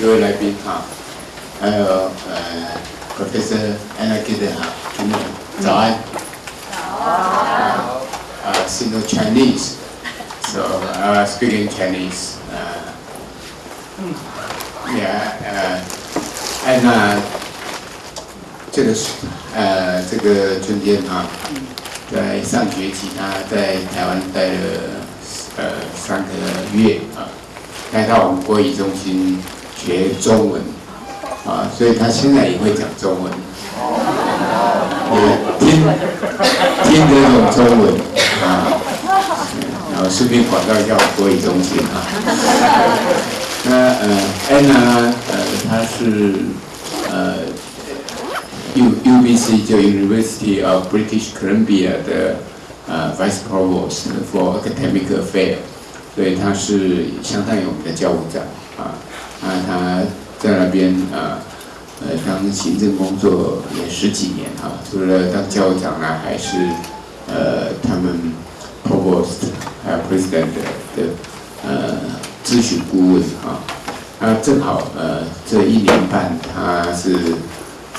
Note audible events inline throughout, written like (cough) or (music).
各位来宾哈，还有呃 Professor Anna g i d e 哈，主任早安。早。Uh, Sino Chinese, so I was speaking Chinese. Uh, yeah, uh, and uh, 这个是呃这个春天啊，在上学期他在台湾待了呃三个月啊，来到我们国语中心学中文啊，所以他现在也会讲中文，也听听这种中文啊，然后顺便广告一下国语中心啊。那呃安娜呃她是呃 U UBC 就 University of British Columbia 的呃 Vice Provost for Academic Affairs，所以她是相当于我们的教务长啊，那她在那边啊呃当行政工作也十几年啊，除了当教务长呢，还是呃他们 Provost 还有 President 的呃咨询顾问啊，那正好呃这一年半他是。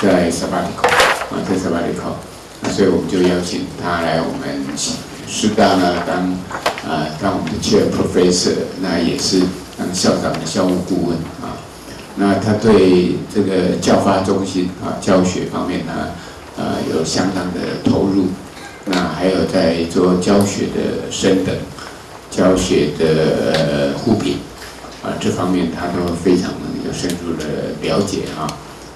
在 Sabbatical 啊，在 Sabbatical，那所以我们就邀请他来我们师大呢当啊当我们的 Chair Professor，那也是当校长的校务顾问啊。那他对这个教发中心啊教学方面呢，呃有相当的投入。那还有在做教学的升等、教学的呃互评啊这方面，他都非常有深入的了解啊。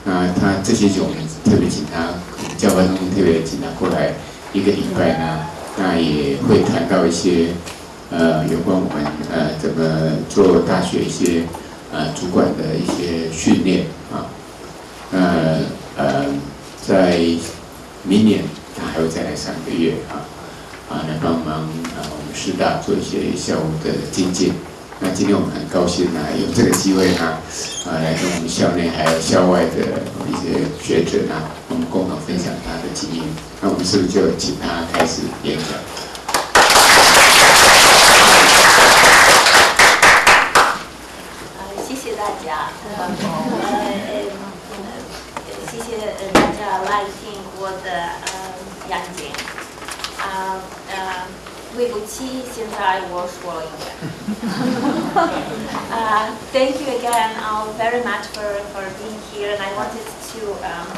那他这些就我们特别请他教发中心特别请他过来一个礼拜呢，那也会谈到一些呃有关我们呃怎么做大学一些呃主管的一些训练啊，呃呃在明年他还会再来三个月啊啊来帮忙啊我们师大做一些校务的精进。那今天我们很高兴呢，有这个机会呢，啊，来跟我们校内还有校外的一些学者呢，我们共同分享他的经验。那我们是不是就请他开始演讲？谢谢大家来听我的呃演讲，啊呃。对不起，现在我说了英文。uh, thank you again uh, very much for, for being here and I wanted to um,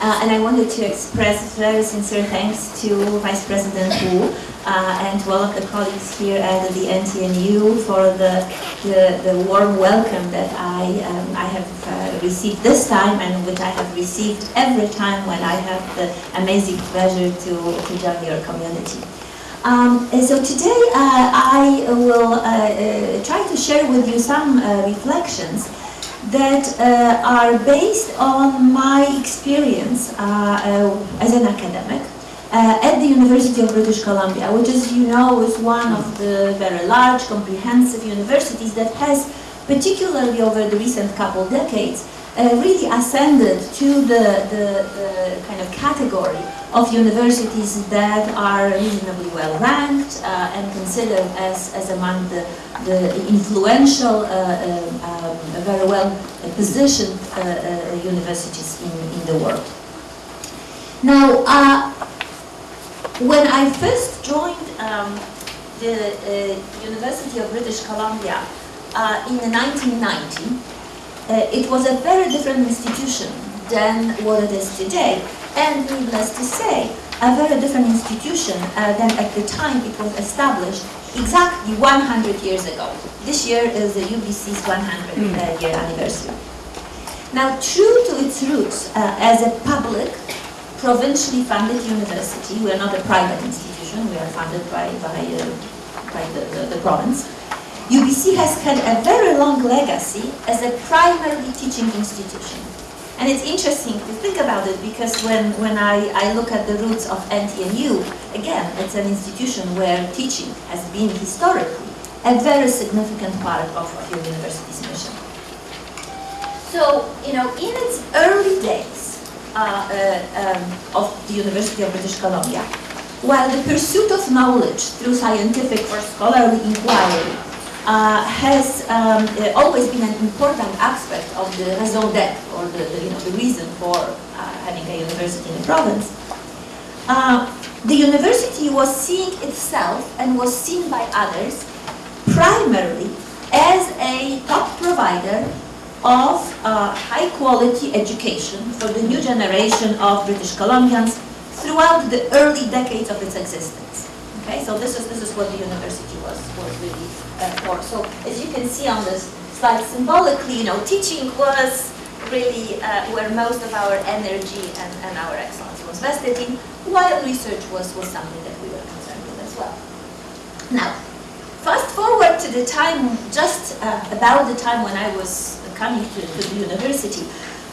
uh, and I wanted to express very sincere thanks to Vice President Wu uh, and to all of the colleagues here at the NTNU for the, the, the warm welcome that I, um, I have uh, received this time and which I have received every time when I have the amazing pleasure to, to join your community. Um, so today uh, I will uh, uh, try to share with you some reflections that uh, are based on my experience uh, uh, as an academic uh, at the University of British Columbia, which as you know is one of the very large, comprehensive universities that has, particularly over the recent couple decades, really ascended to the, the, the, kind of category of universities that are reasonably well ranked uh, and considered as, as among the, the influential, uh, um, very well positioned uh, uh, universities in, in the world. Now, uh, when I first joined um, the University of British Columbia in 1990, uh, it was a very different institution than what it is today. And needless to say, a very different institution uh, than at the time it was established exactly 100 years ago. This year is the UBC's 100 hmm. uh, year anniversary. Now, true to its roots uh, as a public, provincially funded university, we are not a private institution, we are funded by, by, uh, by the, the, the province, UBC has had a very long legacy as a primarily teaching institution. And it's interesting to think about it because when, when I, I look at the roots of NTNU, again, it's an institution where teaching has been historically a very significant part of, of your university's mission. So, you know, in its early days uh, uh, um, of the University of British Columbia, while the pursuit of knowledge through scientific or scholarly inquiry uh, has um, uh, always been an important aspect of the raison d'etre, or the, the, you know, the reason for uh, having a university in the province. Uh, the university was seeing itself and was seen by others primarily as a top provider of uh, high quality education for the new generation of British Columbians throughout the early decades of its existence. Okay, so this is this is what the university was was really uh, for. So as you can see on this slide, symbolically, you know, teaching was really uh, where most of our energy and, and our excellence was vested in, while research was, was something that we were concerned with as well. Now, fast forward to the time, just uh, about the time when I was coming to, to the university.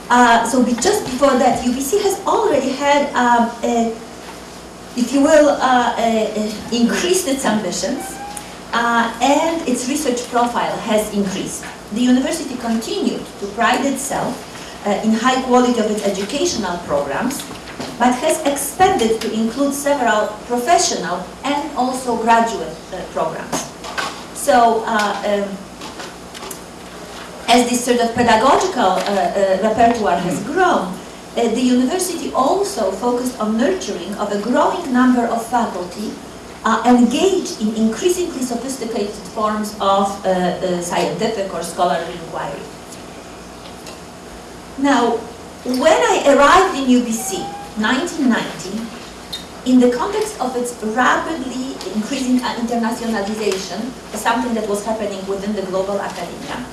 Uh, so be, just before that, UBC has already had, um, a, if you will, uh, increased its ambitions uh, and its research profile has increased. The university continued to pride itself uh, in high quality of its educational programs, but has expanded to include several professional and also graduate uh, programs. So, uh, um, as this sort of pedagogical uh, uh, repertoire has grown, the university also focused on nurturing of a growing number of faculty uh, engaged in increasingly sophisticated forms of uh, uh, scientific or scholarly inquiry. Now, when I arrived in UBC, 1990, in the context of its rapidly increasing internationalization, something that was happening within the global academia,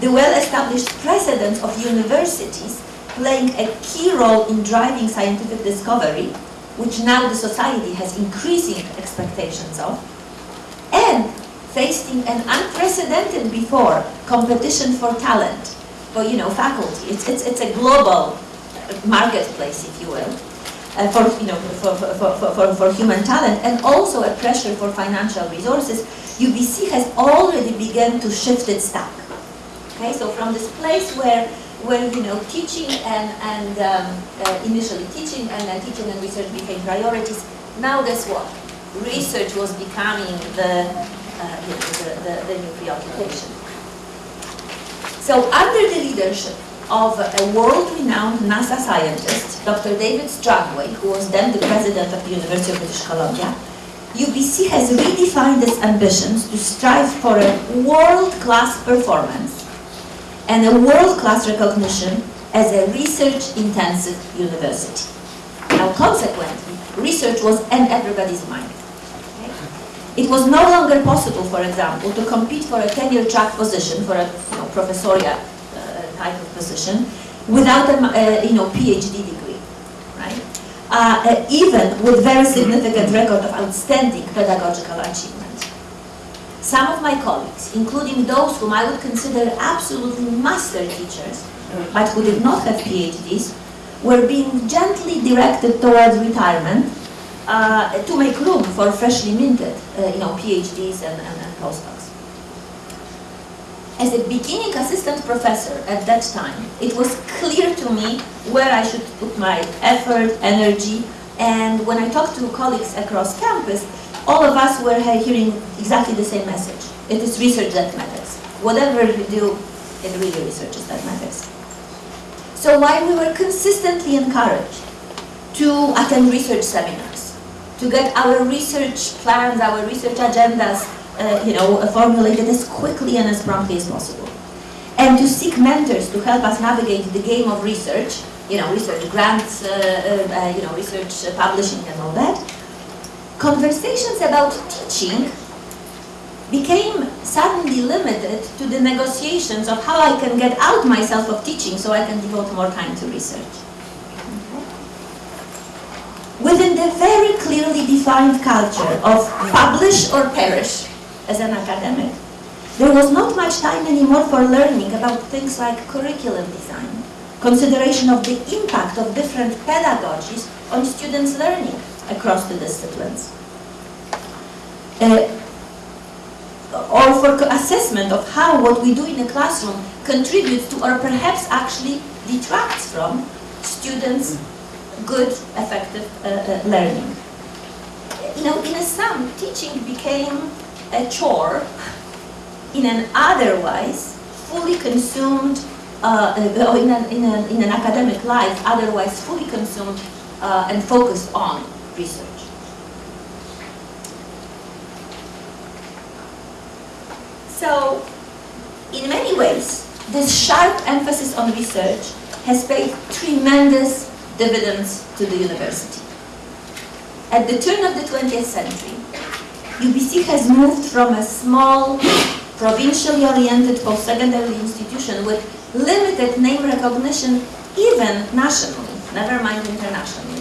the well-established precedent of universities playing a key role in driving scientific discovery, which now the society has increasing expectations of, and facing an unprecedented before competition for talent, for you know faculty. It's, it's, it's a global marketplace, if you will, uh, for, you know, for, for, for, for, for human talent, and also a pressure for financial resources, UBC has already begun to shift its stack. Okay, so from this place where, where you know, teaching and, and um, uh, initially teaching and then teaching and research became priorities, now guess what? Research was becoming the, uh, the, the, the new preoccupation. So under the leadership of a world-renowned NASA scientist, Dr. David Strangway, who was then the president of the University of British Columbia, UBC has redefined its ambitions to strive for a world-class performance and a world-class recognition as a research-intensive university. Now, consequently, research was in everybody's mind. It was no longer possible, for example, to compete for a tenure track position, for a you know, professorial uh, type of position, without a uh, you know, PhD degree, right? Uh, uh, even with very significant record of outstanding pedagogical achievement. Some of my colleagues, including those whom I would consider absolutely master teachers, but who did not have PhDs, were being gently directed towards retirement uh, to make room for freshly minted, uh, you know, PhDs and, and, and postdocs. As a beginning assistant professor at that time, it was clear to me where I should put my effort, energy, and when I talked to colleagues across campus, all of us were hearing exactly the same message. It is research that matters. Whatever we do, it really researches that matters. So while we were consistently encouraged to attend research seminars, to get our research plans, our research agendas, uh, you know, formulated as quickly and as promptly as possible, and to seek mentors to help us navigate the game of research, you know, research grants, uh, uh, uh you know, research publishing and all that, conversations about teaching became suddenly limited to the negotiations of how I can get out myself of teaching so I can devote more time to research. Within the very clearly defined culture of publish or perish as an academic, there was not much time anymore for learning about things like curriculum design, consideration of the impact of different pedagogies on students' learning, across the disciplines. Uh, or for assessment of how what we do in the classroom contributes to or perhaps actually detracts from students' good, effective uh, uh, learning. You know, in a sum, teaching became a chore in an otherwise fully consumed, uh, uh, in, an, in, an, in an academic life, otherwise fully consumed uh, and focused on research. So, in many ways, this sharp emphasis on research has paid tremendous dividends to the university. At the turn of the 20th century, UBC has moved from a small, provincially oriented post-secondary institution with limited name recognition, even nationally, never mind internationally,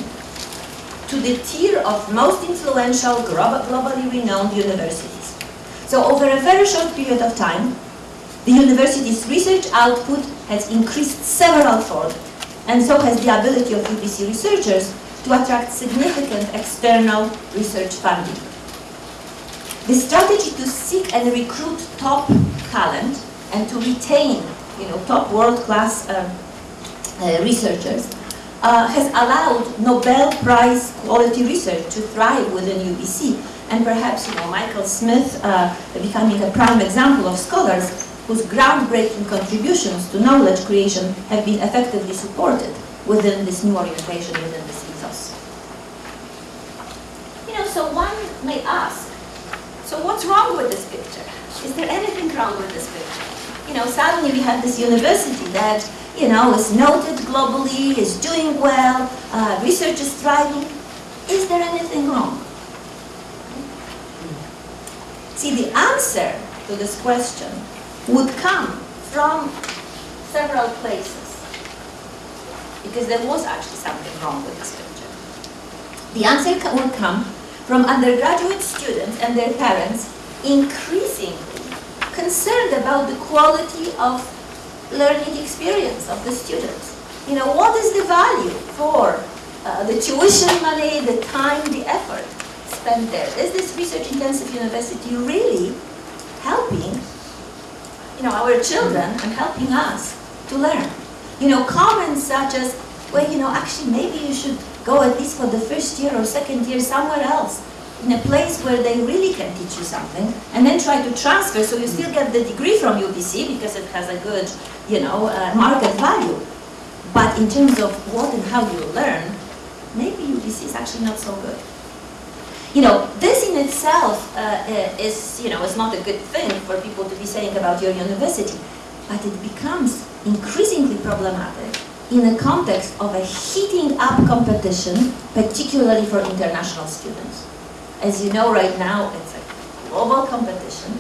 to the tier of most influential, globally renowned universities. So over a very short period of time, the university's research output has increased several fold, and so has the ability of UBC researchers to attract significant external research funding. The strategy to seek and recruit top talent and to retain you know, top world-class uh, uh, researchers uh, has allowed Nobel Prize quality research to thrive within UBC. And perhaps you know, Michael Smith uh, becoming a prime example of scholars whose groundbreaking contributions to knowledge creation have been effectively supported within this new orientation, within this ethos. You know, so one may ask, so what's wrong with this picture? Is there anything wrong with this picture? You know, suddenly we have this university that, you know, is noted globally, is doing well, uh, research is thriving. Is there anything wrong? See, the answer to this question would come from several places. Because there was actually something wrong with this picture. The answer would come from undergraduate students and their parents increasingly concerned about the quality of learning experience of the students. You know, what is the value for uh, the tuition money, the time, the effort spent there? Is this research-intensive university really helping you know, our children and helping us to learn. You know, comments such as, well, you know, actually maybe you should go at least for the first year or second year somewhere else, in a place where they really can teach you something, and then try to transfer so you still get the degree from UBC because it has a good, you know, uh, market value. But in terms of what and how you learn, maybe UBC is actually not so good. You know, this in itself uh, is, you know, is not a good thing for people to be saying about your university, but it becomes increasingly problematic in the context of a heating up competition, particularly for international students. As you know right now, it's a global competition,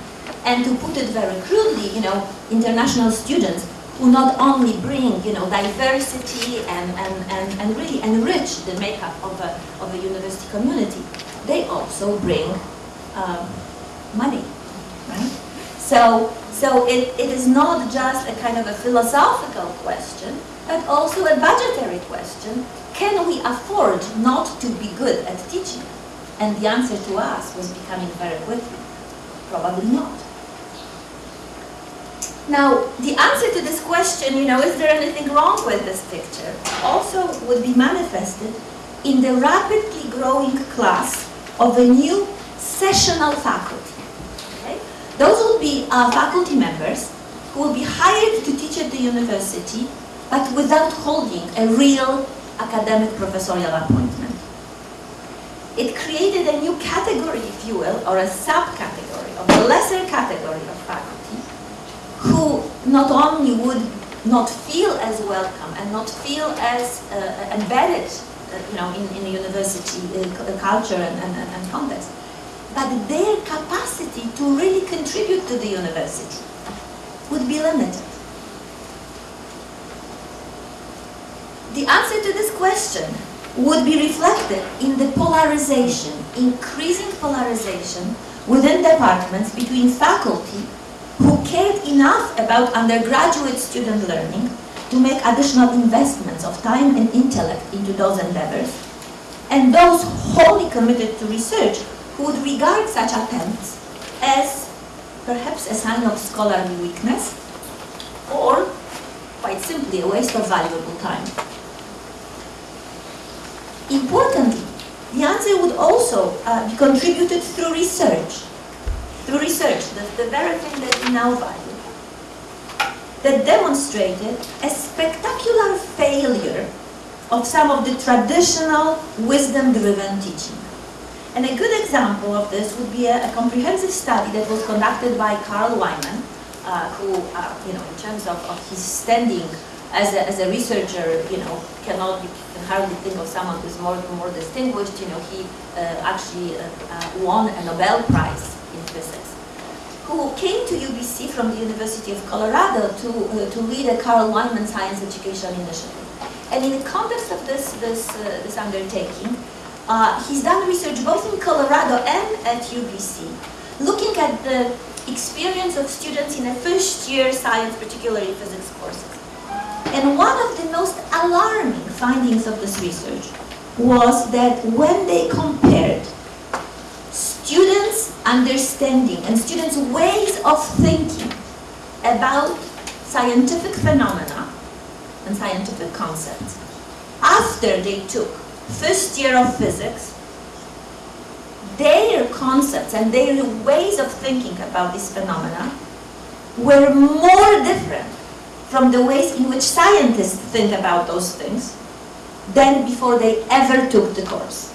and to put it very crudely, you know, international students who not only bring, you know, diversity and, and, and, and really enrich the makeup of a, of a university community, they also bring um, money, right? So, so it, it is not just a kind of a philosophical question, but also a budgetary question. Can we afford not to be good at teaching? And the answer to us was becoming very quickly, probably not. Now, the answer to this question, you know, is there anything wrong with this picture, also would be manifested in the rapidly growing class of a new sessional faculty. Okay? Those will be uh, faculty members who will be hired to teach at the university, but without holding a real academic professorial appointment. It created a new category, if you will, or a subcategory of the lesser category of faculty who not only would not feel as welcome and not feel as uh, embedded uh, you know, in, in the university uh, culture and, and, and context, but their capacity to really contribute to the university would be limited. The answer to this question would be reflected in the polarization, increasing polarization within departments between faculty who cared enough about undergraduate student learning to make additional investments of time and intellect into those endeavors, and those wholly committed to research who would regard such attempts as perhaps a sign of scholarly weakness, or quite simply a waste of valuable time. Importantly, the answer would also uh, be contributed through research, through research, the, the very thing that we now value, that demonstrated a spectacular failure of some of the traditional wisdom-driven teaching. And a good example of this would be a, a comprehensive study that was conducted by Carl Wieman, uh, who, uh, you know, in terms of, of his standing as a, as a researcher, you know, cannot, can hardly think of someone who's more, more distinguished. You know, he uh, actually uh, uh, won a Nobel Prize in physics, who came to UBC from the University of Colorado to, uh, to lead a Carl Wieman Science Education Initiative. And in the context of this, this, this undertaking, uh, he's done research both in Colorado and at UBC, looking at the experience of students in a first year science, particularly physics courses. And one of the most alarming findings of this research was that when they compared students' understanding and students' ways of thinking about scientific phenomena and scientific concepts after they took first year of physics, their concepts and their ways of thinking about these phenomena were more different from the ways in which scientists think about those things than before they ever took the course.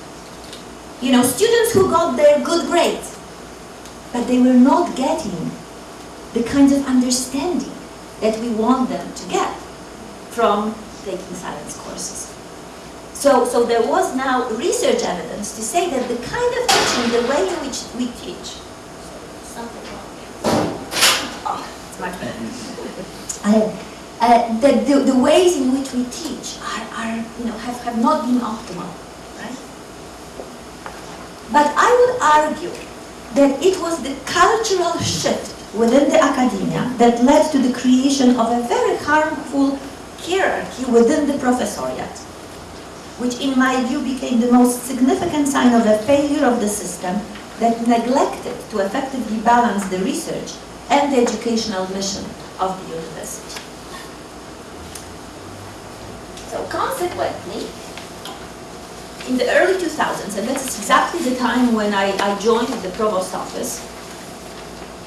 You know, students who got their good grades, but they were not getting the kind of understanding that we want them to get from taking science courses. So, so there was now research evidence to say that the kind of teaching, the way in which we teach, something wrong Oh, it's much better. Uh, uh, that the, the ways in which we teach are, are, you know, have, have not been optimal, right? But I would argue that it was the cultural shift within the academia that led to the creation of a very harmful hierarchy within the professoriate which in my view became the most significant sign of a failure of the system that neglected to effectively balance the research and the educational mission of the university. So consequently, in the early 2000s, and that's exactly the time when I, I joined the provost office,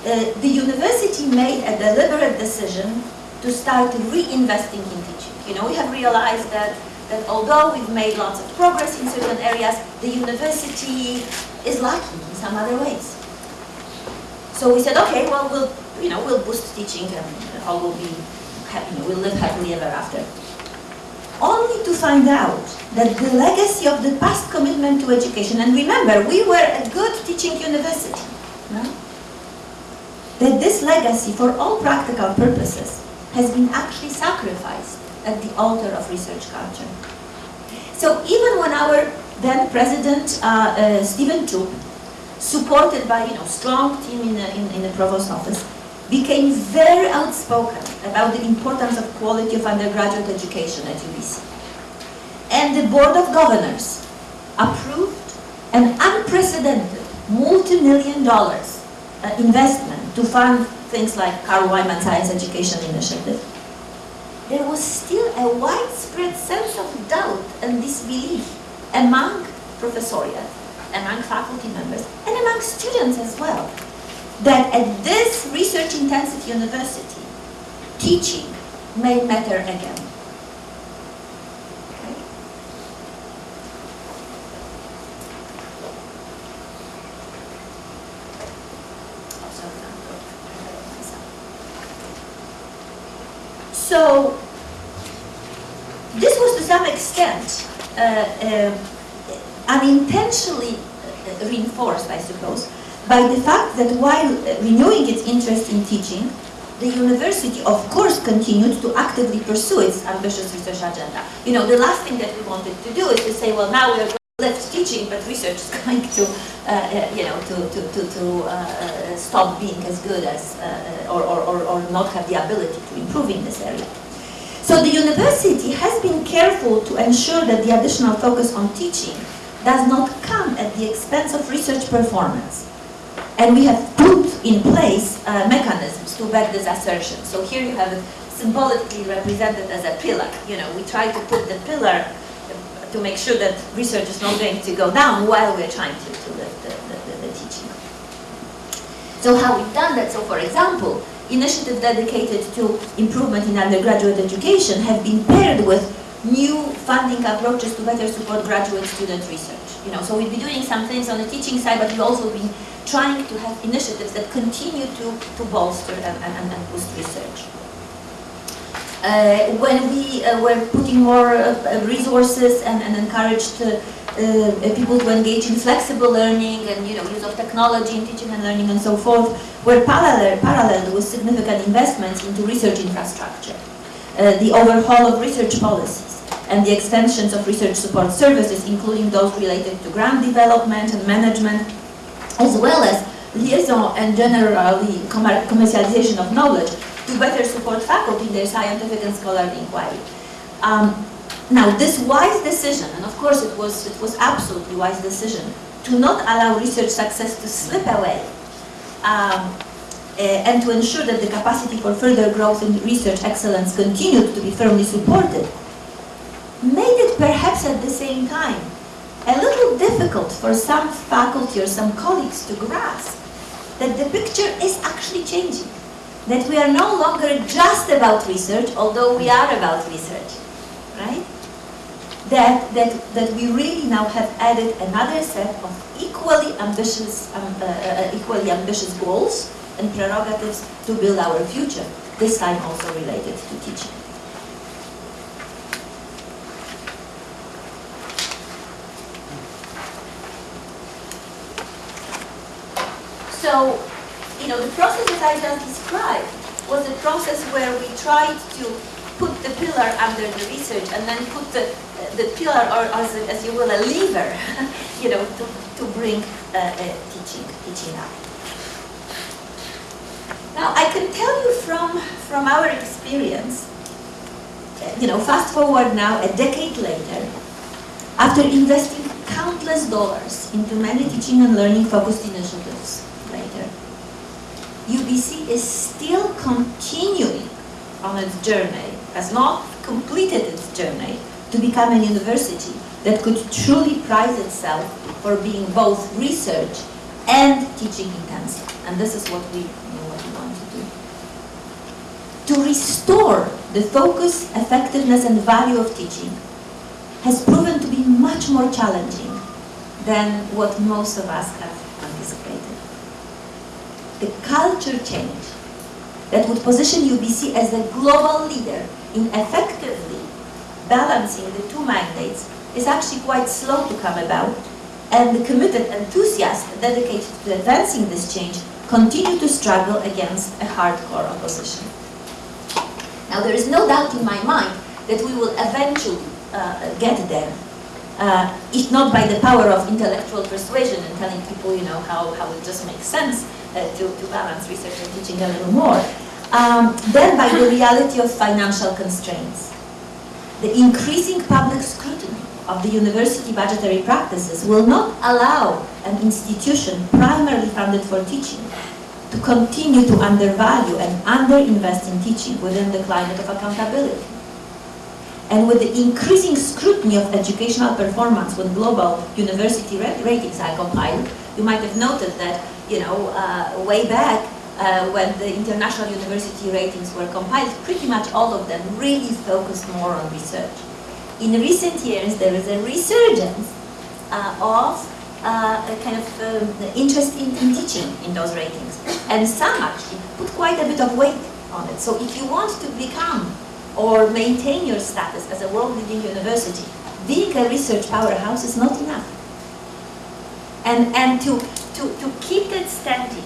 uh, the university made a deliberate decision to start reinvesting in teaching. You know, we have realized that that although we've made lots of progress in certain areas, the university is lacking in some other ways. So we said, okay, well, we'll, you know, we'll boost teaching and all will be happy, we'll live happily ever after. Only to find out that the legacy of the past commitment to education, and remember, we were a good teaching university, no? that this legacy, for all practical purposes, has been actually sacrificed at the altar of research culture. So even when our then President uh, uh, Stephen Toope, supported by you know strong team in the, in, in the provost office, became very outspoken about the importance of quality of undergraduate education at UBC. And the Board of Governors approved an unprecedented multi-million dollars uh, investment to fund things like Carl Wieman Science Education Initiative there was still a widespread sense of doubt and disbelief among professoriate, among faculty members, and among students as well, that at this research-intensive university, teaching may matter again. So this was to some extent uh, uh, unintentionally uh, reinforced, I suppose, by the fact that while renewing its interest in teaching, the university, of course, continued to actively pursue its ambitious research agenda. You know, the last thing that we wanted to do is to say, well, now we're left teaching, but research is (laughs) going to, uh, uh, you know, to, to, to, to uh, uh stop being as good as, uh, or, or, or not have the ability to improve in this area. So the university has been careful to ensure that the additional focus on teaching does not come at the expense of research performance. And we have put in place uh, mechanisms to back this assertion. So here you have it symbolically represented as a pillar. You know, we try to put the pillar to make sure that research is not going to go down while we're trying to, to lift the, the, the, the teaching. So how we've done that, so for example, initiatives dedicated to improvement in undergraduate education have been paired with new funding approaches to better support graduate student research. You know, so we'll be doing some things on the teaching side, but we've also been trying to have initiatives that continue to, to bolster and, and, and boost research. Uh, when we uh, were putting more uh, resources and, and encouraged uh, uh, people to engage in flexible learning and you know use of technology in teaching and learning and so forth, were parallel, paralleled with significant investments into research infrastructure, uh, the overhaul of research policies, and the extensions of research support services, including those related to grant development and management, as well as liaison and generally commercialization of knowledge to better support faculty in their scientific and scholarly inquiry. Um, now, this wise decision, and of course it was, it was absolutely wise decision, to not allow research success to slip away um, uh, and to ensure that the capacity for further growth in research excellence continued to be firmly supported, made it perhaps at the same time a little difficult for some faculty or some colleagues to grasp that the picture is actually changing that we are no longer just about research, although we are about research, right? That, that, that we really now have added another set of equally ambitious, um, uh, uh, equally ambitious goals and prerogatives to build our future, this time also related to teaching. So you know, the process that I just described was a process where we tried to put the pillar under the research and then put the, the pillar, or as, as you will, a lever, (laughs) you know, to, to bring uh, uh, teaching, teaching up. Now, I can tell you from, from our experience, you know, fast forward now a decade later, after investing countless dollars into many teaching and learning focused initiatives, UBC is still continuing on its journey, has not completed its journey to become a university that could truly prize itself for being both research and teaching intensive. And this is what we, you know, what we want to do. To restore the focus, effectiveness, and value of teaching has proven to be much more challenging than what most of us have the culture change that would position UBC as a global leader in effectively balancing the two mandates is actually quite slow to come about, and the committed enthusiasts dedicated to advancing this change continue to struggle against a hardcore opposition. Now, there is no doubt in my mind that we will eventually uh, get there, uh, if not by the power of intellectual persuasion and telling people, you know, how, how it just makes sense, to, to balance research and teaching a little more. Um, then by the reality of financial constraints. The increasing public scrutiny of the university budgetary practices will not allow an institution primarily funded for teaching to continue to undervalue and underinvest in teaching within the climate of accountability. And with the increasing scrutiny of educational performance when global university ratings are compiled, you might have noted that you know, uh, way back uh, when the international university ratings were compiled, pretty much all of them really focused more on research. In recent years, there is a resurgence uh, of uh, a kind of um, interest in, in teaching in those ratings. And some actually put quite a bit of weight on it. So if you want to become or maintain your status as a world-leading university, being a research powerhouse is not enough. And, and to to, to keep that standing,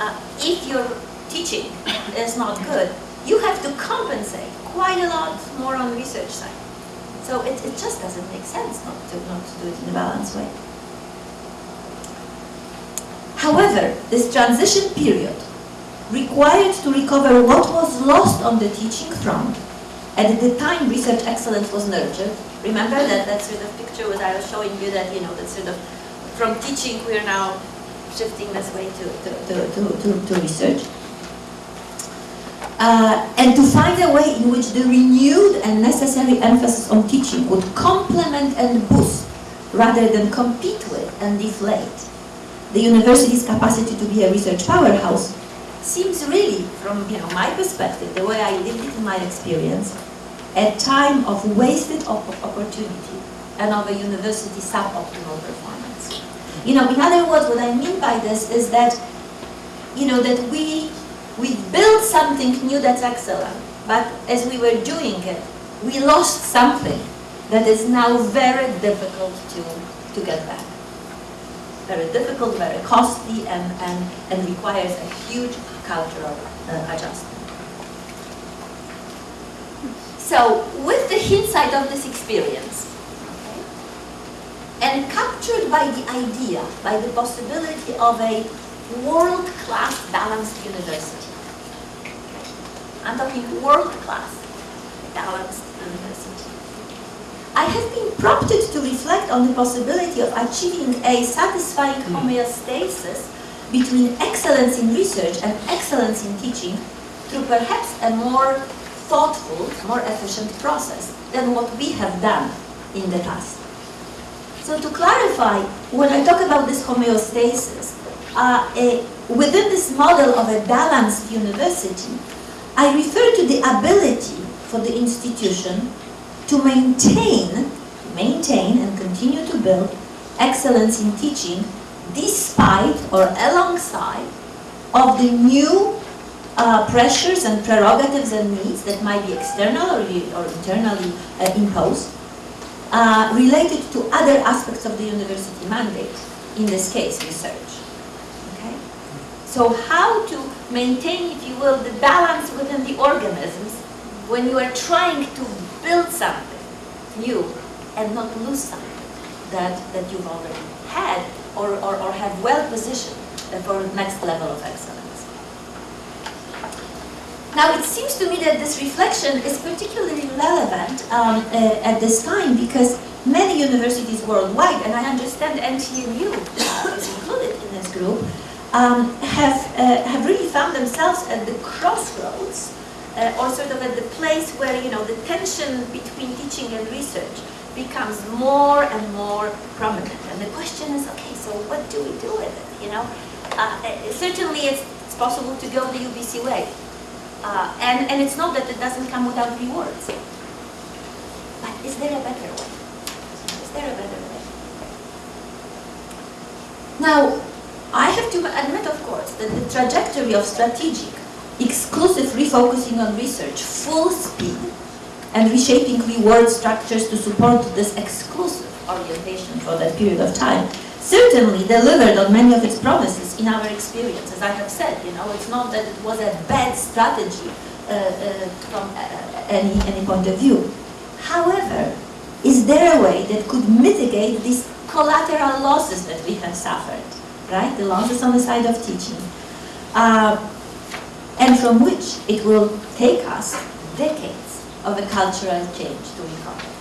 uh, if your teaching is not good, you have to compensate quite a lot more on the research side. So it, it just doesn't make sense not to, not to do it in a balanced way. However, this transition period required to recover what was lost on the teaching front at the time research excellence was nurtured. Remember that, that sort of picture that I was showing you that, you know, that sort of from teaching, we are now shifting this way to, to, to, to, to research. Uh, and to find a way in which the renewed and necessary emphasis on teaching would complement and boost rather than compete with and deflate the university's capacity to be a research powerhouse seems really, from you know, my perspective, the way I lived it in my experience, a time of wasted op opportunity and of a university suboptimal performance. You know, in other words, what I mean by this is that, you know, that we, we built something new that's excellent, but as we were doing it, we lost something that is now very difficult to, to get back. Very difficult, very costly, and, and, and requires a huge cultural uh, adjustment. So, with the hindsight of this experience, and captured by the idea, by the possibility of a world-class balanced university. I'm talking world-class balanced university. I have been prompted to reflect on the possibility of achieving a satisfying hmm. homeostasis between excellence in research and excellence in teaching through perhaps a more thoughtful, more efficient process than what we have done in the past. So to clarify, when I talk about this homeostasis, uh, a, within this model of a balanced university, I refer to the ability for the institution to maintain, maintain and continue to build excellence in teaching despite or alongside of the new uh, pressures and prerogatives and needs that might be external or, or internally uh, imposed uh, related to other aspects of the university mandate, in this case, research. Okay? So how to maintain, if you will, the balance within the organisms when you are trying to build something new and not lose something that, that you've already had or, or, or have well positioned for next level of excellence. Now, it seems to me that this reflection is particularly relevant um, uh, at this time because many universities worldwide, and I understand NTNU uh, is included in this group, um, have, uh, have really found themselves at the crossroads uh, or sort of at the place where, you know, the tension between teaching and research becomes more and more prominent. And the question is, okay, so what do we do with it, you know? Uh certainly it's, it's possible to go the UBC way. Uh, and, and it's not that it doesn't come without rewards. But is there a better way? Is there a better way? Now, I have to admit, of course, that the trajectory of strategic, exclusive refocusing on research, full speed, and reshaping reward structures to support this exclusive orientation for that period of time certainly delivered on many of its promises in our experience. As I have said, you know, it's not that it was a bad strategy uh, uh, from uh, any, any point of view. However, is there a way that could mitigate these collateral losses that we have suffered, right? The losses on the side of teaching, uh, and from which it will take us decades of a cultural change to recover.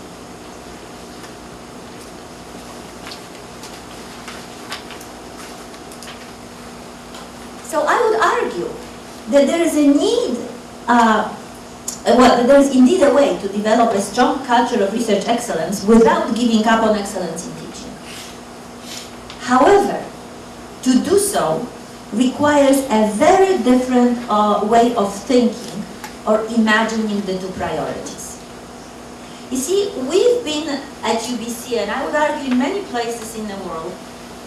So I would argue that there is a need, uh, uh, well, there is indeed a way to develop a strong culture of research excellence without giving up on excellence in teaching. However, to do so requires a very different uh, way of thinking or imagining the two priorities. You see, we've been at UBC, and I would argue in many places in the world,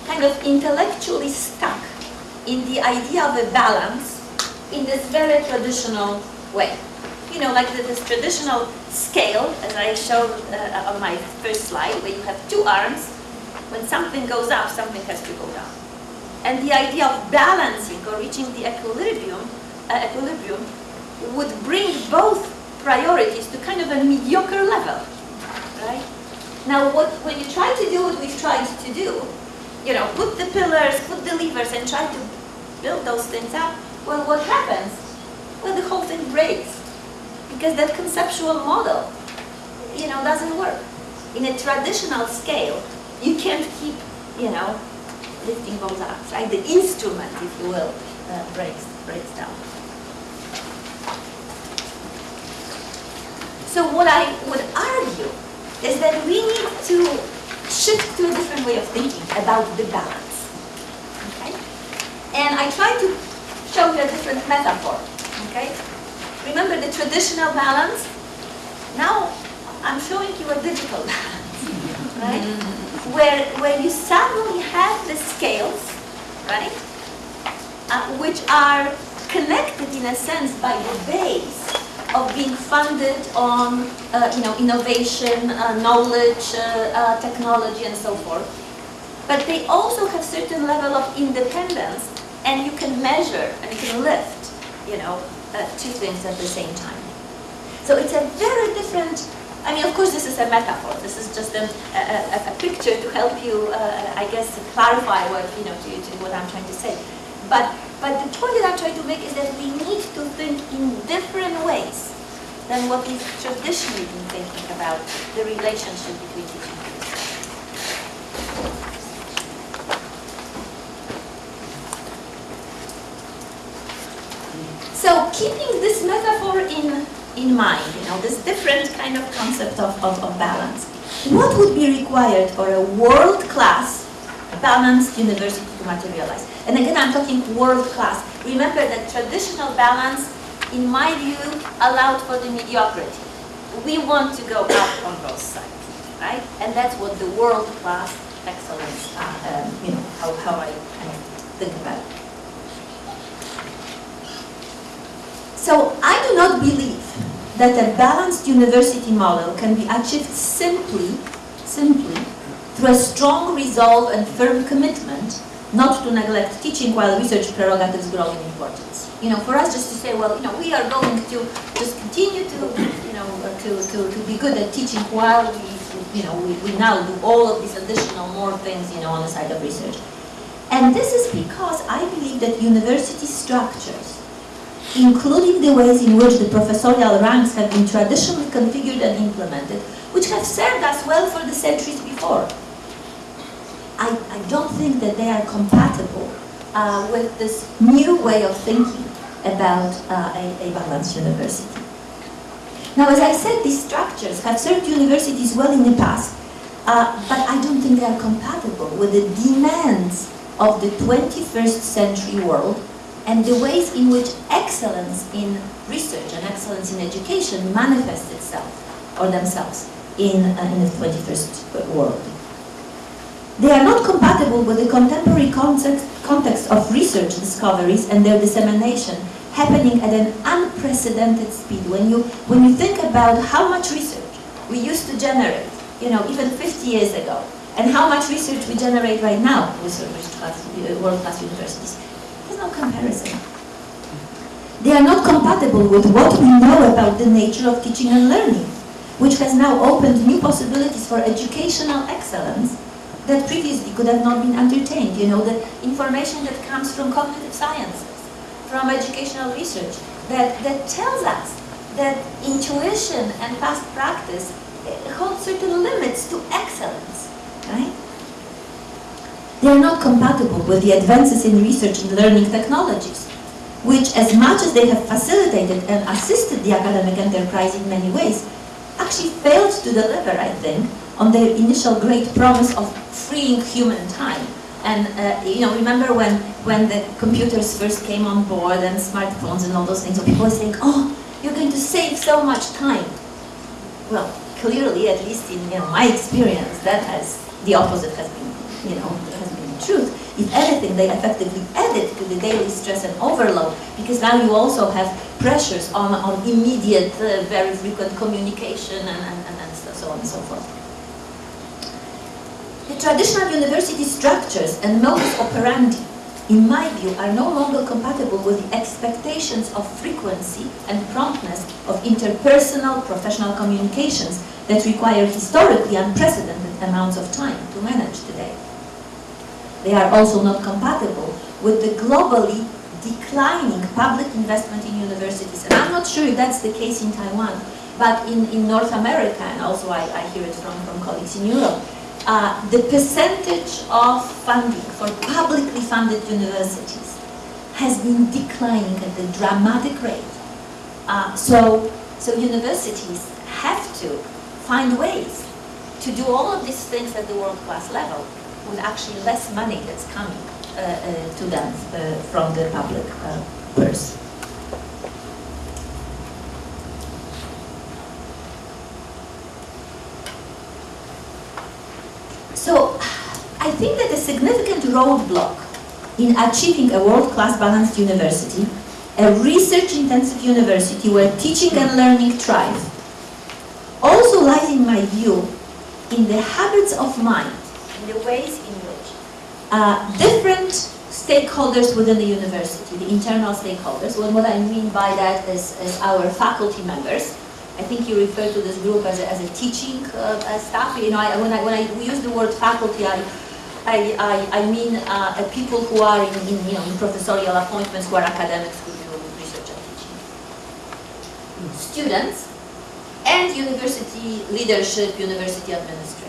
kind of intellectually stuck in the idea of a balance in this very traditional way. You know, like this traditional scale, as I showed uh, on my first slide, where you have two arms. When something goes up, something has to go down. And the idea of balancing or reaching the equilibrium, uh, equilibrium would bring both priorities to kind of a mediocre level, right? Now, what, when you try to do what we've tried to do, you know, put the pillars, put the levers, and try to build those things up, well, what happens? Well, the whole thing breaks because that conceptual model, you know, doesn't work. In a traditional scale, you can't keep, you know, lifting both arms, right? The instrument, if you will, uh, breaks, breaks down. So what I would argue is that we need to shift to a different way of thinking about the balance. And I try to show you a different metaphor, okay? Remember the traditional balance? Now I'm showing you a digital (laughs) balance, right? Where, where you suddenly have the scales, right? Uh, which are connected in a sense by the base of being funded on, uh, you know, innovation, uh, knowledge, uh, uh, technology, and so forth. But they also have certain level of independence, and you can measure and you can lift, you know, uh, two things at the same time. So it's a very different. I mean, of course, this is a metaphor. This is just a, a, a picture to help you, uh, I guess, clarify what you know to, to what I'm trying to say. But but the point that I'm trying to make is that we need to think in different ways than what we've traditionally been thinking about the relationship between teaching and research. So keeping this metaphor in, in mind, you know, this different kind of concept of, of, of balance, what would be required for a world-class balanced university to materialize? And again, I'm talking world-class. Remember that traditional balance, in my view, allowed for the mediocrity. We want to go up on both sides, right? And that's what the world-class excellence, uh, um, you know, how, how I of think about it. So I do not believe that a balanced university model can be achieved simply, simply through a strong resolve and firm commitment not to neglect teaching while research prerogatives grow in importance. You know, for us just to say, well, you know, we are going to just continue to, you know, to, to, to be good at teaching while we, you know, we, we now do all of these additional more things, you know, on the side of research. And this is because I believe that university structures including the ways in which the professorial ranks have been traditionally configured and implemented, which have served us well for the centuries before. I, I don't think that they are compatible uh, with this new way of thinking about uh, a, a balanced university. Now, as I said, these structures have served universities well in the past, uh, but I don't think they are compatible with the demands of the 21st century world and the ways in which excellence in research and excellence in education manifest itself or themselves in, uh, in the 21st world. They are not compatible with the contemporary context, context of research discoveries and their dissemination happening at an unprecedented speed. When you, when you think about how much research we used to generate, you know, even 50 years ago, and how much research we generate right now with uh, world-class universities, no comparison. They are not compatible with what we know about the nature of teaching and learning, which has now opened new possibilities for educational excellence that previously could have not been entertained. You know, the information that comes from cognitive sciences, from educational research, that, that tells us that intuition and past practice hold certain limits to excellence? They are not compatible with the advances in research and learning technologies, which as much as they have facilitated and assisted the academic enterprise in many ways, actually failed to deliver, I think, on their initial great promise of freeing human time. And uh, you know, remember when, when the computers first came on board and smartphones and all those things, so people were saying, oh, you're going to save so much time. Well, clearly, at least in you know, my experience, that has, the opposite has been, you know, truth. If anything, they effectively added to the daily stress and overload because now you also have pressures on, on immediate, uh, very frequent communication and, and, and so on and so forth. The traditional university structures and modus operandi, in my view, are no longer compatible with the expectations of frequency and promptness of interpersonal professional communications that require historically unprecedented amounts of time to manage today. They are also not compatible with the globally declining public investment in universities. And I'm not sure if that's the case in Taiwan, but in, in North America, and also I, I hear it from, from colleagues in Europe, uh, the percentage of funding for publicly funded universities has been declining at a dramatic rate. Uh, so, so universities have to find ways to do all of these things at the world-class level with actually less money that's coming uh, uh, to them uh, from the public uh, purse. So I think that a significant roadblock in achieving a world-class balanced university, a research-intensive university where teaching and learning thrive, also lies in my view in the habits of mind, in the ways in which uh, different stakeholders within the university, the internal stakeholders, well, what I mean by that is, is our faculty members, I think you refer to this group as a, as a teaching uh, staff. You know, I, when I when I use the word faculty, I I, I, I mean uh, people who are in, in you know in professorial appointments who are academics who do research and teaching. Students and university leadership, university administration.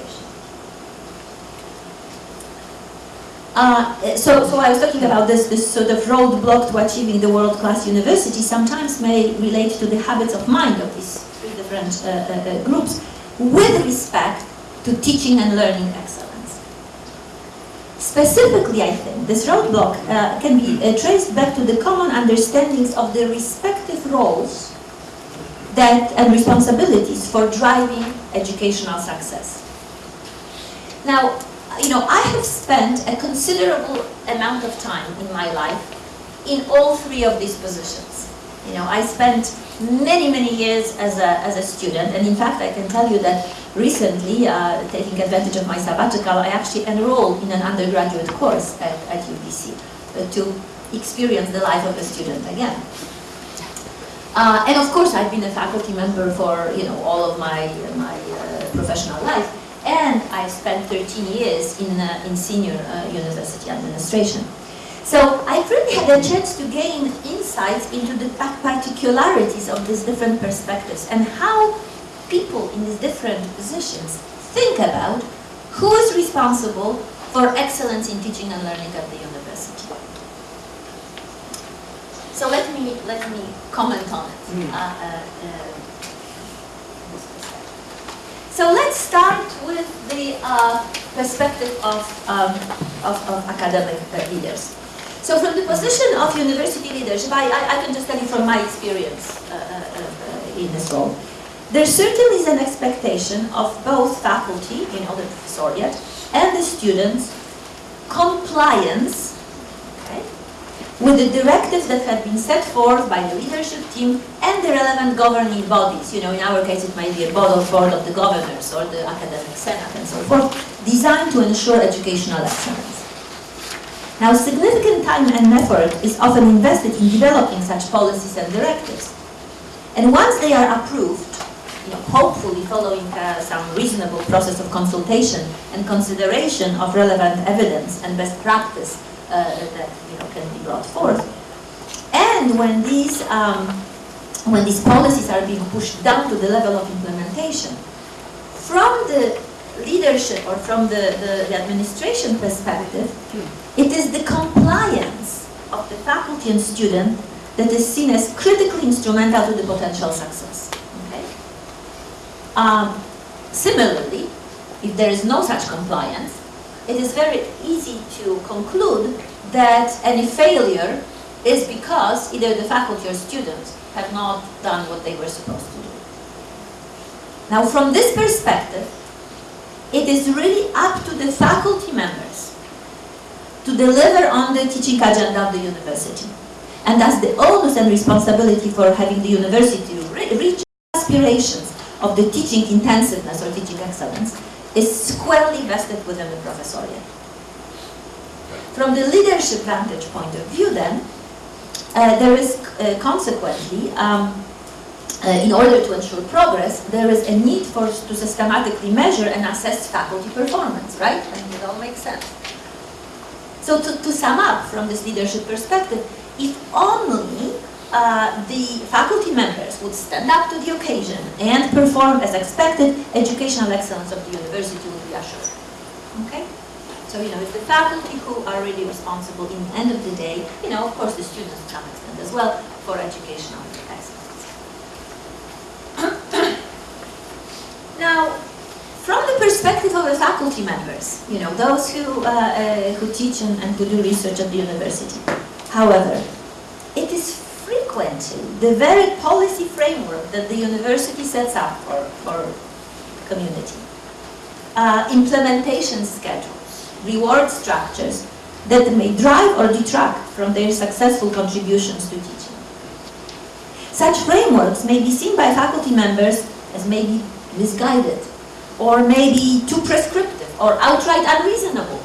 Uh, so, so I was talking about this, this sort of roadblock to achieving the world-class university sometimes may relate to the habits of mind of these three different uh, uh, uh, groups with respect to teaching and learning excellence. Specifically, I think, this roadblock uh, can be traced back to the common understandings of the respective roles that and responsibilities for driving educational success. Now, you know, I have spent a considerable amount of time in my life in all three of these positions. You know, I spent many, many years as a, as a student, and in fact, I can tell you that recently, uh, taking advantage of my sabbatical, I actually enrolled in an undergraduate course at, at UBC uh, to experience the life of a student again. Uh, and of course, I've been a faculty member for you know all of my my uh, professional life, and I spent 13 years in uh, in senior uh, university administration. So I really had a chance to gain insights into the particularities of these different perspectives and how people in these different positions think about who is responsible for excellence in teaching and learning at the university. So let me let me comment on it. Mm. Uh, uh, uh, so let's start with the uh, perspective of, um, of, of academic uh, leaders. So from the position of university leadership, I, I, I can just tell you from my experience uh, uh, uh, in this role, there certainly is an expectation of both faculty, you know, the professoriate, and the students compliance with the directives that have been set forth by the leadership team and the relevant governing bodies. You know, in our case, it might be a board of, board of the governors or the academic senate and so forth, designed to ensure educational excellence. Now, significant time and effort is often invested in developing such policies and directives. And once they are approved, you know, hopefully following uh, some reasonable process of consultation and consideration of relevant evidence and best practice that you know, can be brought forth. And when these, um, when these policies are being pushed down to the level of implementation, from the leadership or from the, the, the administration perspective, it is the compliance of the faculty and student that is seen as critically instrumental to the potential success. Okay? Um, similarly, if there is no such compliance, it is very easy to conclude that any failure is because either the faculty or students have not done what they were supposed to do. Now, from this perspective, it is really up to the faculty members to deliver on the teaching agenda of the university. And thus the onus and responsibility for having the university re reach aspirations of the teaching intensiveness or teaching excellence is squarely vested within the professoriate. From the leadership vantage point of view then, uh, there is uh, consequently, um, uh, in order to ensure progress, there is a need for to systematically measure and assess faculty performance, right? Mean, it all makes sense. So to, to sum up from this leadership perspective, if only uh, the faculty members would stand up to the occasion and perform as expected, educational excellence of the university would be assured. Okay? So, you know, it's the faculty who are really responsible in the end of the day, you know, of course the students to some extent as well, for educational excellence. (coughs) now, from the perspective of the faculty members, you know, those who, uh, uh, who teach and, and who do research at the university. However, it is frequently the very policy framework that the university sets up for, for community. Uh, implementation schedules, reward structures that may drive or detract from their successful contributions to teaching. Such frameworks may be seen by faculty members as maybe misguided or maybe too prescriptive or outright unreasonable,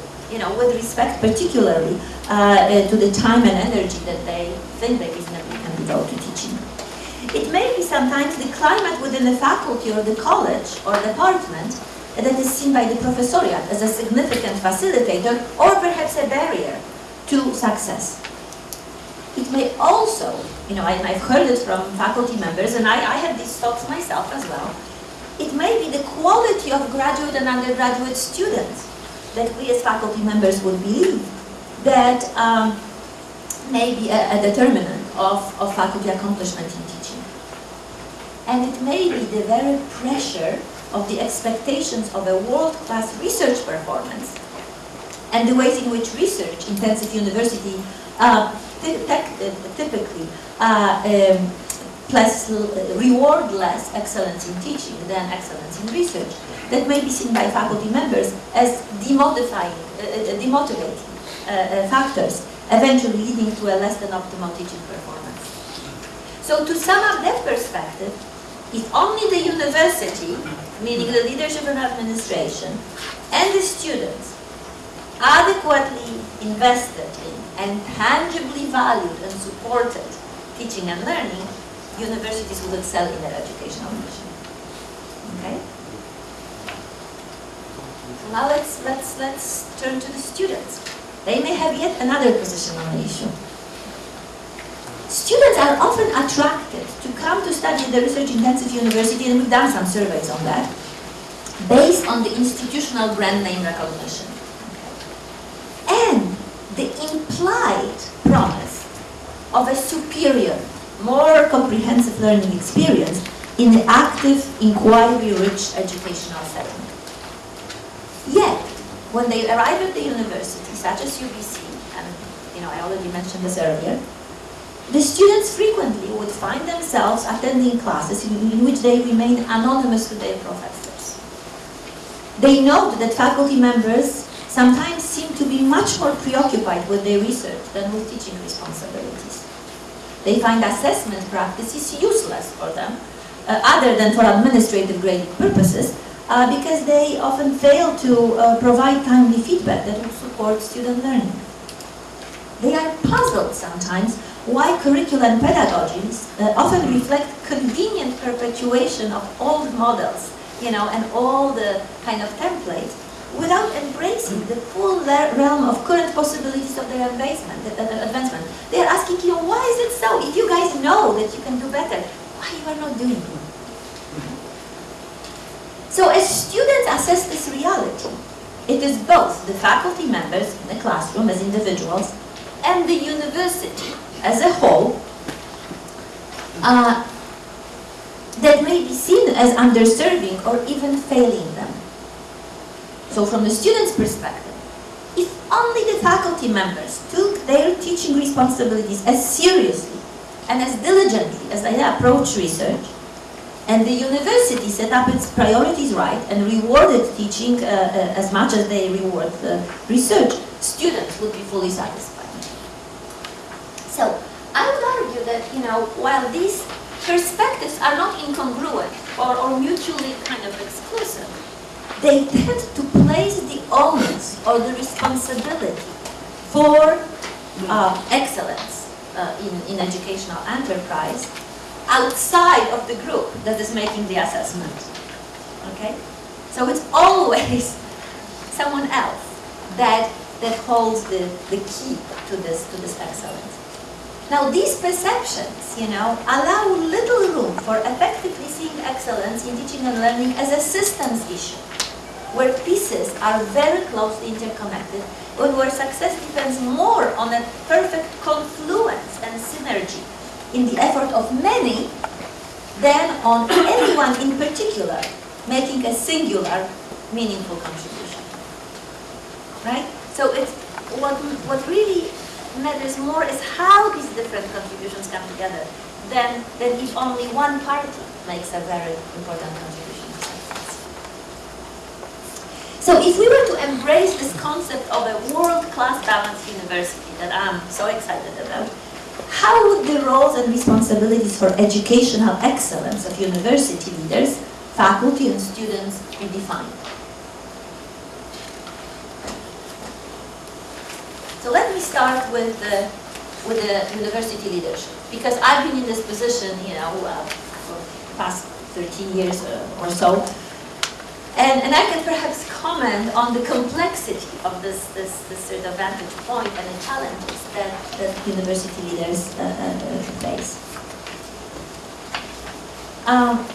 respect particularly uh, to the time and energy that they think they reasonably can devote to teaching. It may be sometimes the climate within the faculty or the college or department that is seen by the professoriate as a significant facilitator or perhaps a barrier to success. It may also, you know, and I've heard it from faculty members, and I, I these thoughts myself as well, it may be the quality of graduate and undergraduate students that we as faculty members would believe that um, may be a, a determinant of, of faculty accomplishment in teaching. And it may be the very pressure of the expectations of a world-class research performance and the ways in which research-intensive university uh, typically uh, um, plus, reward less excellence in teaching than excellence in research. That may be seen by faculty members as demotivating, uh, uh demotivating uh, uh, factors, eventually leading to a less than optimal teaching performance. So to sum up that perspective, if only the university, meaning the leadership and administration, and the students adequately invested in and tangibly valued and supported teaching and learning, universities will excel in their educational mission. Okay? Now let's, let's, let's turn to the students. They may have yet another position on the issue. Students are often attracted to come to study at the research-intensive university, and we've done some surveys on that, based on the institutional brand name recognition. And the implied promise of a superior more comprehensive learning experience in the active, inquiry-rich educational setting. When they arrive at the university, such as UBC, and you know, I already mentioned this earlier, the students frequently would find themselves attending classes in, in which they remain anonymous to their professors. They note that faculty members sometimes seem to be much more preoccupied with their research than with teaching responsibilities. They find assessment practices useless for them, uh, other than for administrative grading purposes, uh, because they often fail to uh, provide timely feedback that will support student learning. They are puzzled sometimes why curriculum pedagogies uh, often reflect convenient perpetuation of old models, you know, and all the kind of templates without embracing the full realm of current possibilities of their advancement. advancement. They are asking, you know, why is it so? If you guys know that you can do better, why you are not doing it? So as students assess this reality, it is both the faculty members in the classroom as individuals and the university as a whole uh, that may be seen as underserving or even failing them. So from the student's perspective, if only the faculty members took their teaching responsibilities as seriously and as diligently as they approach research, and the university set up its priorities right and rewarded teaching uh, uh, as much as they reward the research, students would be fully satisfied. So I would argue that, you know, while these perspectives are not incongruent or, or mutually kind of exclusive, they tend to place the onus or the responsibility for uh, excellence uh, in, in educational enterprise outside of the group that is making the assessment. Okay? So it's (laughs) always someone else that, that holds the, the key to this, to this excellence. Now these perceptions, you know, allow little room for effectively seeing excellence in teaching and learning as a systems issue where pieces are very closely interconnected, and where success depends more on a perfect confluence and synergy in the effort of many than on anyone in particular making a singular meaningful contribution. Right? So it's what what really matters more is how these different contributions come together than than if only one party makes a very important contribution. So if we were to embrace this concept of a world-class balanced university that I'm so excited about, how would the roles and responsibilities for educational excellence of university leaders, faculty and students be defined? So let me start with the, with the university leadership, because I've been in this position, you know, uh, for the past 13 years uh, or so, and, and I can perhaps comment on the complexity of this, this, this sort of vantage point and the challenges that, that university leaders uh, uh, face. Um,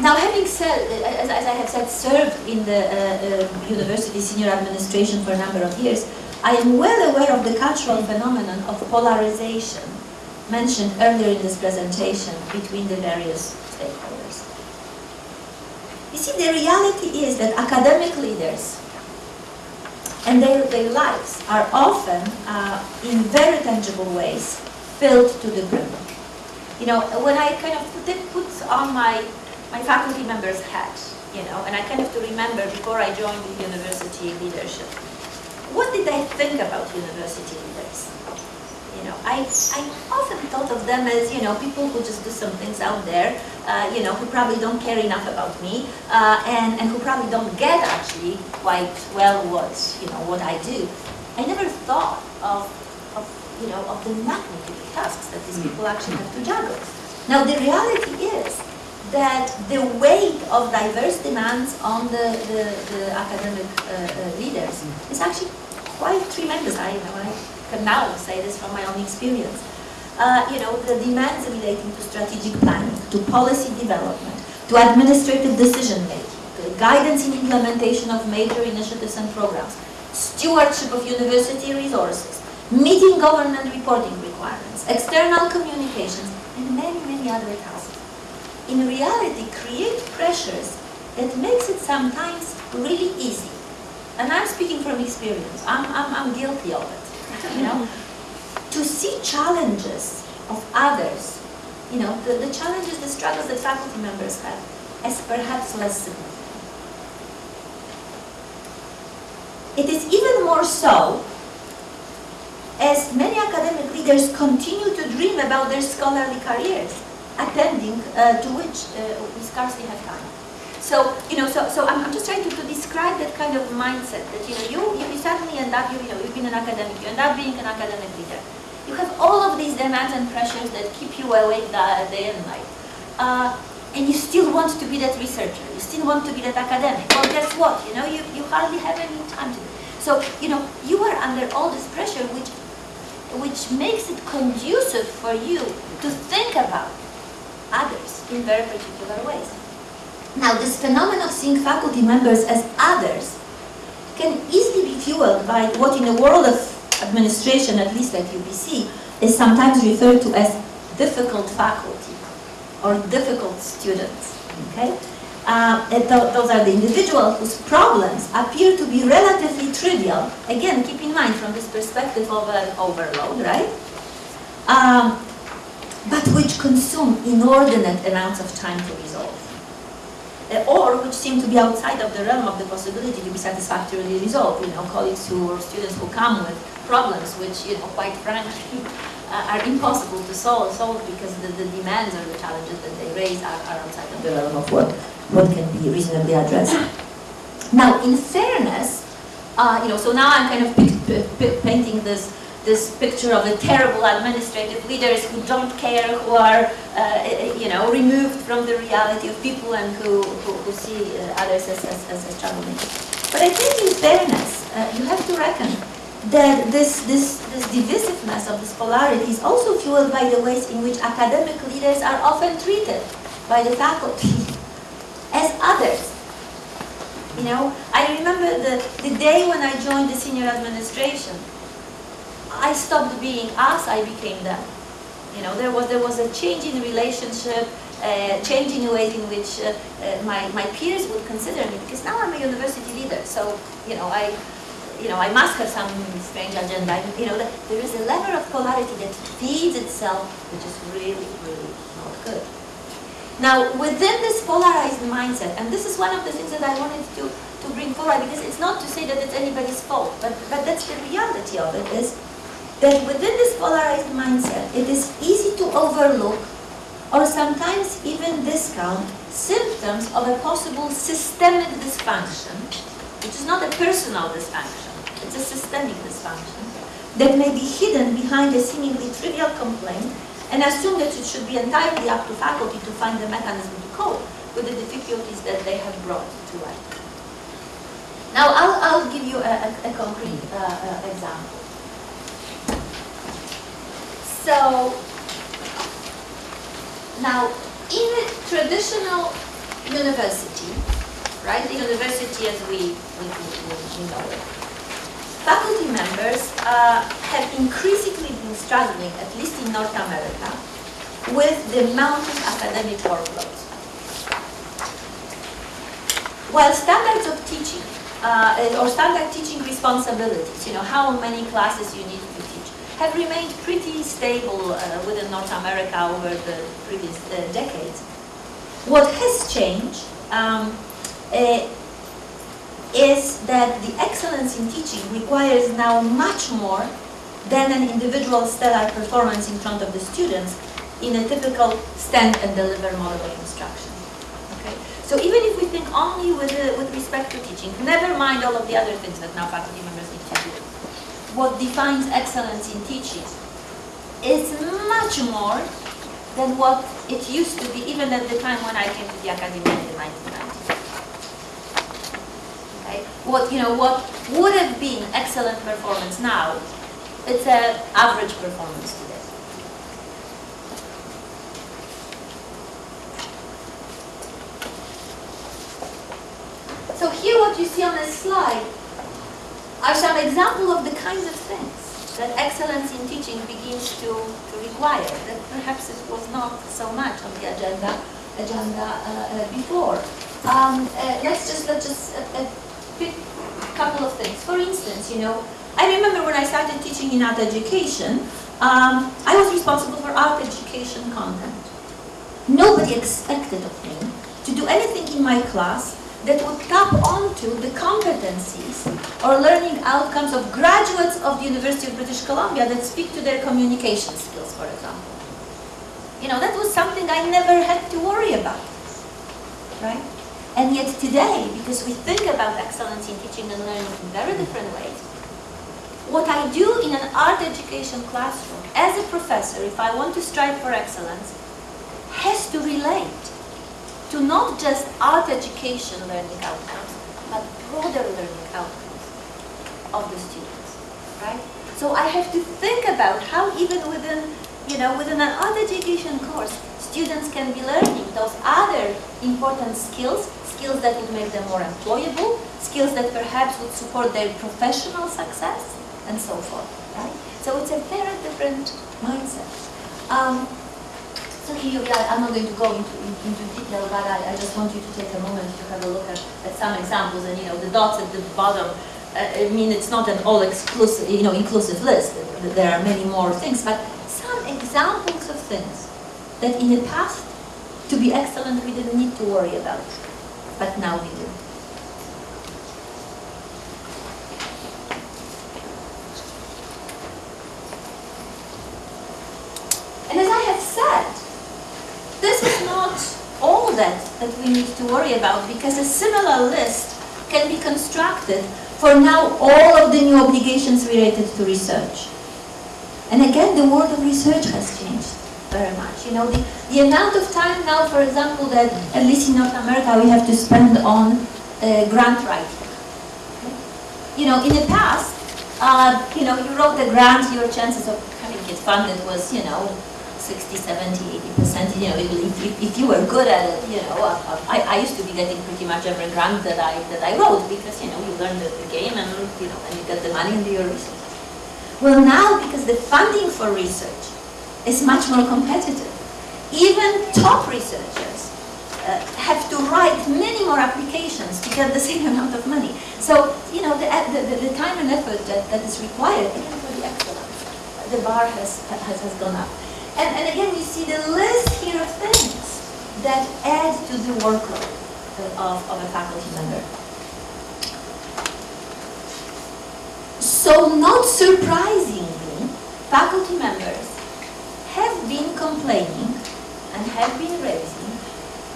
now, having said, as, as, I have said, served in the uh, uh, university senior administration for a number of years, I am well aware of the cultural phenomenon of polarization mentioned earlier in this presentation between the various stakeholders. You see, the reality is that academic leaders and their, their lives are often, uh, in very tangible ways, filled to the brim. You know, when I kind of put, put on my, my faculty member's hat, you know, and I kind of to remember before I joined the university leadership, what did I think about university leaders? Know, I, I often thought of them as, you know, people who just do some things out there, uh, you know, who probably don't care enough about me, uh, and, and who probably don't get actually quite well what, you know, what I do. I never thought of, of you know, of the magnitude of tasks that these people actually have to juggle. Now, the reality is that the weight of diverse demands on the, the, the academic uh, uh, leaders is actually quite tremendous. I, you know, I can now say this from my own experience. Uh, you know, the demands relating to strategic planning, to policy development, to administrative decision making, to guidance in implementation of major initiatives and programs, stewardship of university resources, meeting government reporting requirements, external communications, and many, many other tasks. In reality, create pressures that makes it sometimes really easy. And I'm speaking from experience. I'm, I'm, I'm guilty of it you know, to see challenges of others, you know, the, the challenges, the struggles that faculty members have, as perhaps less significant. It is even more so as many academic leaders continue to dream about their scholarly careers, attending uh, to which uh, we scarcely have time. So, you know, so, so I'm, I'm just trying to, to describe that kind of mindset that, you know, you, you suddenly end up, you, you know, you've been an academic, you end up being an academic leader. You have all of these demands and pressures that keep you awake day and night. Uh, and you still want to be that researcher, you still want to be that academic. Well, guess what, you know, you, you hardly have any time to do So, you know, you are under all this pressure which, which makes it conducive for you to think about others in very particular ways. Now, this phenomenon of seeing faculty members as others can easily be fueled by what in the world of administration, at least at UBC, is sometimes referred to as difficult faculty or difficult students. Okay? Uh, th those are the individuals whose problems appear to be relatively trivial. Again, keep in mind from this perspective of an overload, right? Um, but which consume inordinate amounts of time to resolve uh, or which seem to be outside of the realm of the possibility to be satisfactorily resolved. You know, colleagues who or students who come with problems which, you know, quite frankly, uh, (laughs) are impossible to solve, solve because the, the demands or the challenges that they raise are, are outside of the realm of what, what can be reasonably addressed. Now, in fairness, uh, you know, so now I'm kind of painting this this picture of the terrible administrative leaders who don't care, who are, uh, you know, removed from the reality of people and who, who, who see uh, others as, as, as, troublemakers. But I think in fairness, uh, you have to reckon that this, this, this divisiveness of this polarity is also fueled by the ways in which academic leaders are often treated by the faculty (laughs) as others. You know, I remember the, the day when I joined the senior administration, I stopped being us, I became them. You know, there was there was a change in relationship. uh, changing the ways in which uh, uh, my, my peers would consider me, because now I'm a university leader, so, you know, I, you know, I must have some strange agenda. You know, there is a level of polarity that feeds itself, which is really, really not good. Now, within this polarized mindset, and this is one of the things that I wanted to, to bring forward, because it's not to say that it's anybody's fault, but, but that's the reality of it, is that within this polarized mindset, it is easy to overlook or sometimes even discount symptoms of a possible systemic dysfunction, which is not a personal dysfunction, it's a systemic dysfunction, that may be hidden behind a seemingly trivial complaint and assume that it should be entirely up to faculty to find the mechanism to cope with the difficulties that they have brought to light. Now, I'll, I'll give you a, a, a concrete uh, uh, example. So, now, in a traditional university, right, the university as we, we, we, we know it, faculty members uh, have increasingly been struggling, at least in North America, with the mounting academic workloads. While standards of teaching, uh, or standard teaching responsibilities, you know, how many classes you need to teach, have remained pretty stable uh, within North America over the previous uh, decades. What has changed um, uh, is that the excellence in teaching requires now much more than an individual stellar performance in front of the students in a typical stand and deliver model of instruction. Okay? So even if we think only with, uh, with respect to teaching, never mind all of the other things that now faculty members need to do, what defines excellence in teaching is much more than what it used to be even at the time when I came to the academy in the 1990s. What, you know, what would have been excellent performance now, it's an average performance today. So here what you see on this slide are some examples of the kinds of things that excellence in teaching begins to, to require, that perhaps it was not so much on the agenda agenda uh, uh, before. Um, uh, let's just let's just pick a couple of things. For instance, you know, I remember when I started teaching in art education, um, I was responsible for art education content. Nobody expected of me to do anything in my class that would tap onto the competencies or learning outcomes of graduates of the University of British Columbia that speak to their communication skills, for example. You know, that was something I never had to worry about, right? And yet today, because we think about excellence in teaching and learning in very different ways, what I do in an art education classroom as a professor, if I want to strive for excellence, has to relate to not just art education learning outcomes, but broader learning outcomes of the students, right? So I have to think about how even within, you know, within an art education course, students can be learning those other important skills, skills that would make them more employable, skills that perhaps would support their professional success, and so forth, right? So it's a very different mindset. Um, so here, I'm not going to go into, into detail, but I, I, just want you to take a moment to have a look at, at some examples. And you know, the dots at the bottom, uh, I mean, it's not an all-exclusive, you know, inclusive list. There are many more things, but some examples of things that in the past, to be excellent, we didn't need to worry about, but now we do. And as I have said, this is not all that, that we need to worry about because a similar list can be constructed for now all of the new obligations related to research. And again, the world of research has changed very much. You know, the, the amount of time now, for example, that at least in North America we have to spend on uh, grant writing. Okay? You know, in the past, uh, you know, you wrote a grant, your chances of having it funded was, you know, 60, 70, 80%, you know, if, if, if, you were good at it, you know, uh, uh, I, I used to be getting pretty much every grant that I, that I wrote because, you know, you learn the, the game and, you know, and you get the money into your research. Well, now, because the funding for research is much more competitive, even top researchers uh, have to write many more applications to get the (laughs) same amount of money. So, you know, the, the, the- time and effort that, that is required, for the excellence, the bar has, has, has gone up. And, and again, you see the list here of things that add to the workload of, of a faculty member. So not surprisingly, faculty members have been complaining and have been raising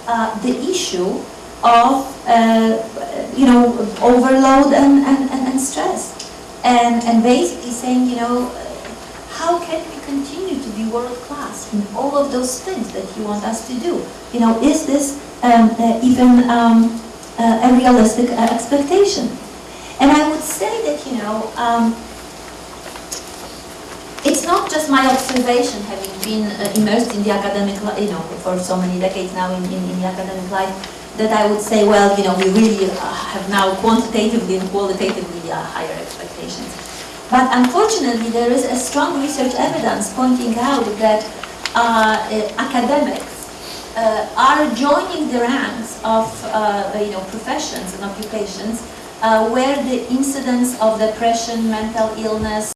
uh, the issue of, uh, you know, overload and, and, and, stress. And, and basically saying, you know, how can we continue to be world class in all of those things that you want us to do? You know, is this um, uh, even um, uh, a realistic uh, expectation? And I would say that, you know, um, it's not just my observation, having been uh, immersed in the academic, you know, for so many decades now in, in, in the academic life, that I would say, well, you know, we really uh, have now quantitatively and qualitatively uh, higher expectations. But unfortunately, there is a strong research evidence pointing out that uh, uh, academics uh, are joining the ranks of you know professions and occupations where the incidence of depression, mental illness,